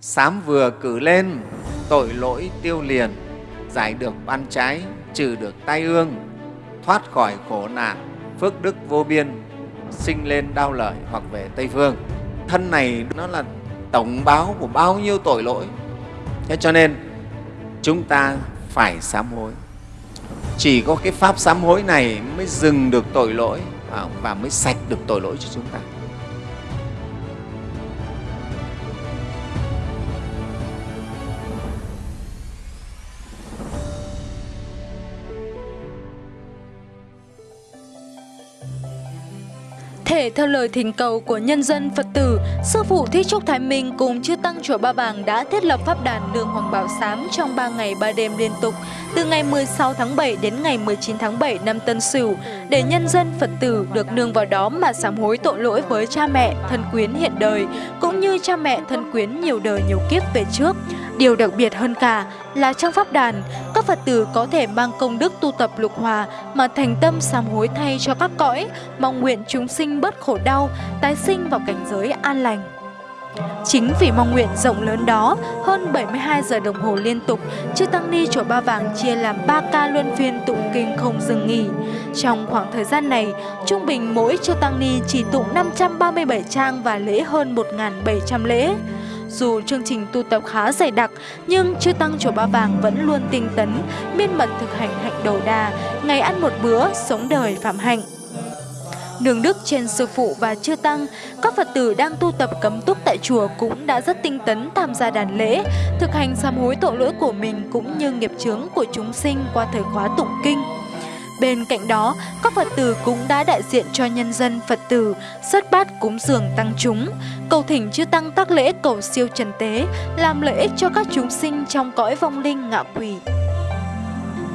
Sám vừa cử lên, tội lỗi tiêu liền, giải được ban trái, trừ được tai ương, thoát khỏi khổ nạn, phước đức vô biên, sinh lên đau lợi hoặc về Tây Phương. Thân này nó là tổng báo của bao nhiêu tội lỗi. Thế cho nên chúng ta phải sám hối. Chỉ có cái pháp sám hối này mới dừng được tội lỗi à, và mới sạch được tội lỗi cho chúng ta. Thể theo lời thỉnh cầu của nhân dân Phật tử, Sư Phụ Thích Trúc Thái Minh cùng Chư Tăng Chùa Ba Vàng đã thiết lập Pháp đàn Nương Hoàng Bảo Sám trong 3 ngày 3 đêm liên tục, từ ngày 16 tháng 7 đến ngày 19 tháng 7 năm Tân Sửu, để nhân dân Phật tử được nương vào đó mà sám hối tội lỗi với cha mẹ, thân quyến hiện đời, cũng như cha mẹ, thân quyến nhiều đời nhiều kiếp về trước. Điều đặc biệt hơn cả là trong pháp đàn, Phật tử có thể mang công đức tu tập lục hòa mà thành tâm sám hối thay cho các cõi, mong nguyện chúng sinh bớt khổ đau, tái sinh vào cảnh giới an lành. Chính vì mong nguyện rộng lớn đó, hơn 72 giờ đồng hồ liên tục, Chư Tăng Ni Chùa Ba Vàng chia làm 3 ca luân phiên tụng kinh không dừng nghỉ. Trong khoảng thời gian này, trung bình mỗi Chư Tăng Ni chỉ tụng 537 trang và lễ hơn 1.700 lễ. Dù chương trình tu tập khá dày đặc, nhưng chư Tăng Chùa Ba Vàng vẫn luôn tinh tấn, miên mật thực hành hạnh đầu đà, ngày ăn một bữa, sống đời phạm hạnh. Nương đức trên sư phụ và chư tăng, các Phật tử đang tu tập cấm túc tại chùa cũng đã rất tinh tấn tham gia đàn lễ, thực hành sám hối tội lỗi của mình cũng như nghiệp chướng của chúng sinh qua thời khóa tụng kinh. Bên cạnh đó, các Phật tử cũng đã đại diện cho nhân dân Phật tử xuất bát cúng dường tăng chúng, cầu thỉnh chư tăng tác lễ cầu siêu trần tế, làm lợi ích cho các chúng sinh trong cõi vong linh ngạ quỷ.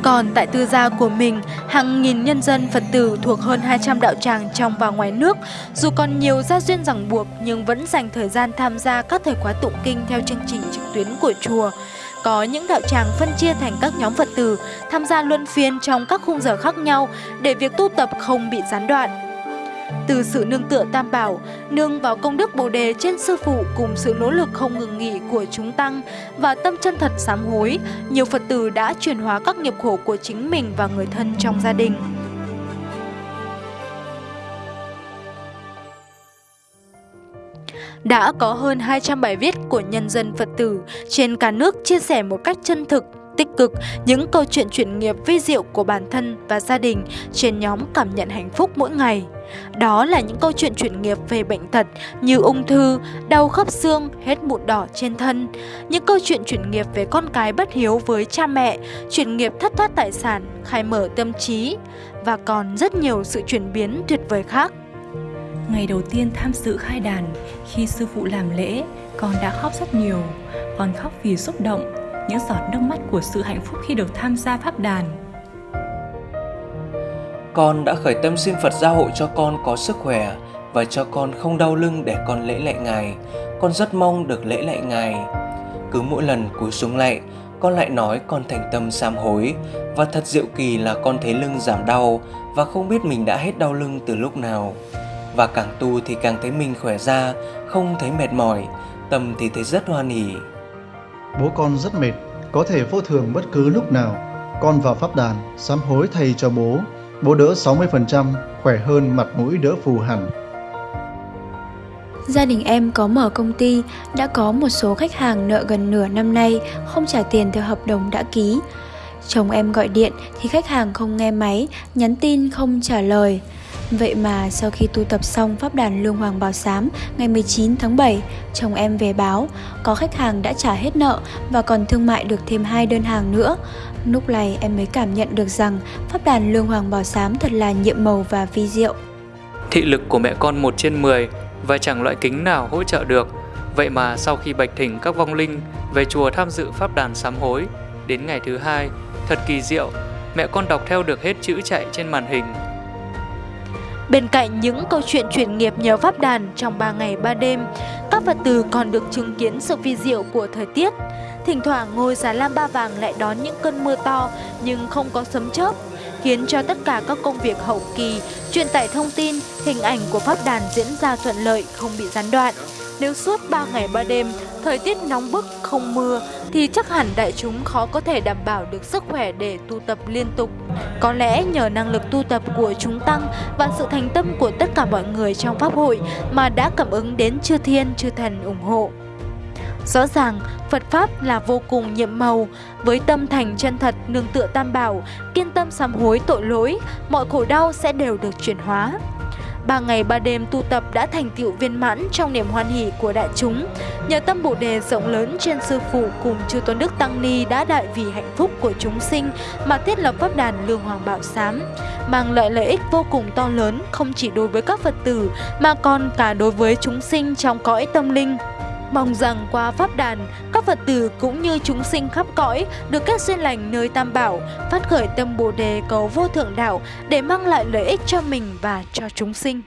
Còn tại tư gia của mình, hàng nghìn nhân dân Phật tử thuộc hơn 200 đạo tràng trong và ngoài nước, dù còn nhiều gia duyên ràng buộc nhưng vẫn dành thời gian tham gia các thời khóa tụng kinh theo chương trình trực tuyến của chùa. Có những đạo tràng phân chia thành các nhóm Phật tử tham gia luân phiên trong các khung giờ khác nhau để việc tu tập không bị gián đoạn. Từ sự nương tựa tam bảo, nương vào công đức bồ đề trên sư phụ cùng sự nỗ lực không ngừng nghỉ của chúng tăng và tâm chân thật sám hối, nhiều Phật tử đã chuyển hóa các nghiệp khổ của chính mình và người thân trong gia đình. Đã có hơn 200 bài viết của nhân dân Phật tử trên cả nước chia sẻ một cách chân thực tích cực những câu chuyện chuyển nghiệp vi diệu của bản thân và gia đình trên nhóm cảm nhận hạnh phúc mỗi ngày. Đó là những câu chuyện chuyển nghiệp về bệnh tật như ung thư, đau khớp xương, hết mụn đỏ trên thân. Những câu chuyện chuyển nghiệp về con cái bất hiếu với cha mẹ, chuyển nghiệp thất thoát tài sản, khai mở tâm trí và còn rất nhiều sự chuyển biến tuyệt vời khác. Ngày đầu tiên tham dự khai đàn, khi sư phụ làm lễ, con đã khóc rất nhiều. Con khóc vì xúc động, những giọt nước mắt của sự hạnh phúc khi được tham gia pháp đàn. Con đã khởi tâm xin Phật gia hộ cho con có sức khỏe và cho con không đau lưng để con lễ lại Ngài. Con rất mong được lễ lại Ngài. Cứ mỗi lần cúi xuống lạy, con lại nói con thành tâm sám hối và thật diệu kỳ là con thấy lưng giảm đau và không biết mình đã hết đau lưng từ lúc nào. Và càng tu thì càng thấy mình khỏe ra, không thấy mệt mỏi, tâm thì thấy rất hoan hỉ. Bố con rất mệt, có thể vô thường bất cứ lúc nào. Con vào pháp đàn, sám hối thầy cho bố. Bố đỡ 60%, khỏe hơn mặt mũi đỡ phù hẳn. Gia đình em có mở công ty, đã có một số khách hàng nợ gần nửa năm nay không trả tiền theo hợp đồng đã ký. Chồng em gọi điện thì khách hàng không nghe máy, nhắn tin không trả lời. Vậy mà sau khi tu tập xong pháp đàn Lương Hoàng Bảo Sám ngày 19 tháng 7, chồng em về báo có khách hàng đã trả hết nợ và còn thương mại được thêm hai đơn hàng nữa. Lúc này em mới cảm nhận được rằng pháp đàn Lương Hoàng Bảo Sám thật là nhiệm màu và vi diệu. Thị lực của mẹ con 1 trên 10 và chẳng loại kính nào hỗ trợ được. Vậy mà sau khi bạch thỉnh các vong linh về chùa tham dự pháp đàn sám hối, đến ngày thứ hai, thật kỳ diệu, mẹ con đọc theo được hết chữ chạy trên màn hình Bên cạnh những câu chuyện chuyển nghiệp nhờ pháp đàn trong 3 ngày 3 đêm, các Phật tử còn được chứng kiến sự vi diệu của thời tiết. Thỉnh thoảng ngôi Già Lam Ba Vàng lại đón những cơn mưa to nhưng không có sấm chớp, khiến cho tất cả các công việc hậu kỳ, truyền tải thông tin, hình ảnh của pháp đàn diễn ra thuận lợi, không bị gián đoạn. Nếu suốt 3 ngày 3 đêm, thời tiết nóng bức không mưa thì chắc hẳn đại chúng khó có thể đảm bảo được sức khỏe để tu tập liên tục. Có lẽ nhờ năng lực tu tập của chúng tăng và sự thành tâm của tất cả mọi người trong pháp hội mà đã cảm ứng đến chư thiên chư thần ủng hộ. Rõ ràng, Phật Pháp là vô cùng nhiệm màu, với tâm thành chân thật nương tựa tam bảo, kiên tâm sám hối tội lỗi, mọi khổ đau sẽ đều được chuyển hóa. Ba ngày ba đêm tu tập đã thành tựu viên mãn trong niềm hoan hỷ của đại chúng. Nhờ tâm bồ đề rộng lớn trên sư phụ cùng chư tôn đức tăng ni đã đại vì hạnh phúc của chúng sinh mà thiết lập pháp đàn lương hoàng bảo sám, mang lại lợi ích vô cùng to lớn không chỉ đối với các Phật tử mà còn cả đối với chúng sinh trong cõi tâm linh. Mong rằng qua pháp đàn, các Phật tử cũng như chúng sinh khắp cõi được các duyên lành nơi Tam Bảo, phát khởi tâm Bồ đề cầu vô thượng đạo để mang lại lợi ích cho mình và cho chúng sinh.